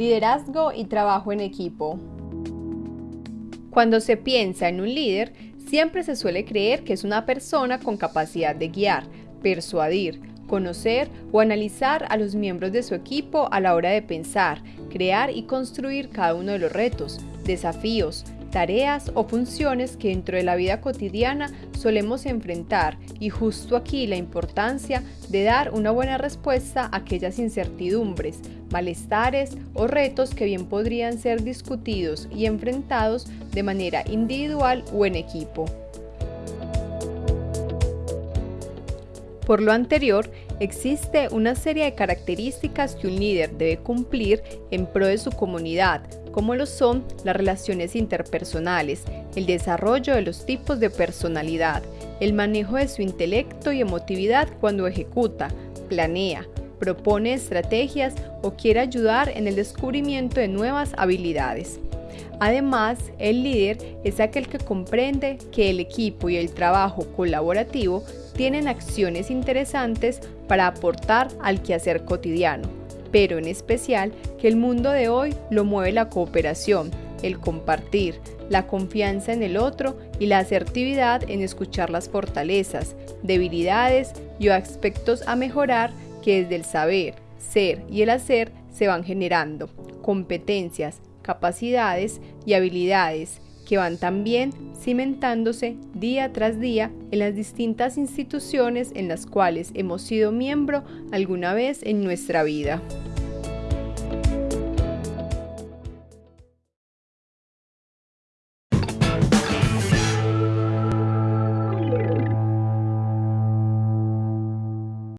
Liderazgo y trabajo en equipo. Cuando se piensa en un líder, siempre se suele creer que es una persona con capacidad de guiar, persuadir, conocer o analizar a los miembros de su equipo a la hora de pensar, crear y construir cada uno de los retos, desafíos, tareas o funciones que dentro de la vida cotidiana solemos enfrentar y justo aquí la importancia de dar una buena respuesta a aquellas incertidumbres, malestares o retos que bien podrían ser discutidos y enfrentados de manera individual o en equipo. Por lo anterior, existe una serie de características que un líder debe cumplir en pro de su comunidad, como lo son las relaciones interpersonales, el desarrollo de los tipos de personalidad, el manejo de su intelecto y emotividad cuando ejecuta, planea, propone estrategias o quiere ayudar en el descubrimiento de nuevas habilidades. Además, el líder es aquel que comprende que el equipo y el trabajo colaborativo tienen acciones interesantes para aportar al quehacer cotidiano, pero en especial que el mundo de hoy lo mueve la cooperación, el compartir, la confianza en el otro y la asertividad en escuchar las fortalezas, debilidades y aspectos a mejorar que desde el saber, ser y el hacer se van generando, competencias, capacidades y habilidades que van también cimentándose día tras día en las distintas instituciones en las cuales hemos sido miembro alguna vez en nuestra vida.